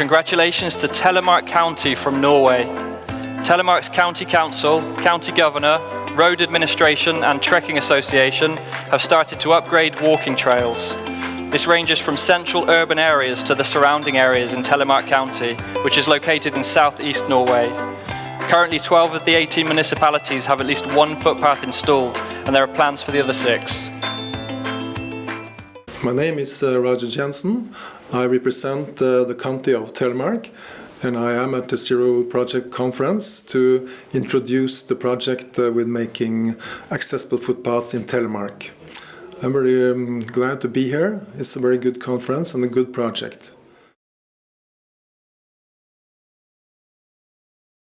Congratulations to Telemark County from Norway. Telemark's County Council, County Governor, Road Administration and Trekking Association have started to upgrade walking trails. This ranges from central urban areas to the surrounding areas in Telemark County, which is located in southeast Norway. Currently 12 of the 18 municipalities have at least one footpath installed and there are plans for the other six. My name is uh, Roger Jensen. I represent uh, the county of Telemark and I am at the Zero Project conference to introduce the project uh, with making accessible footpaths in Telemark. I'm very um, glad to be here. It's a very good conference and a good project.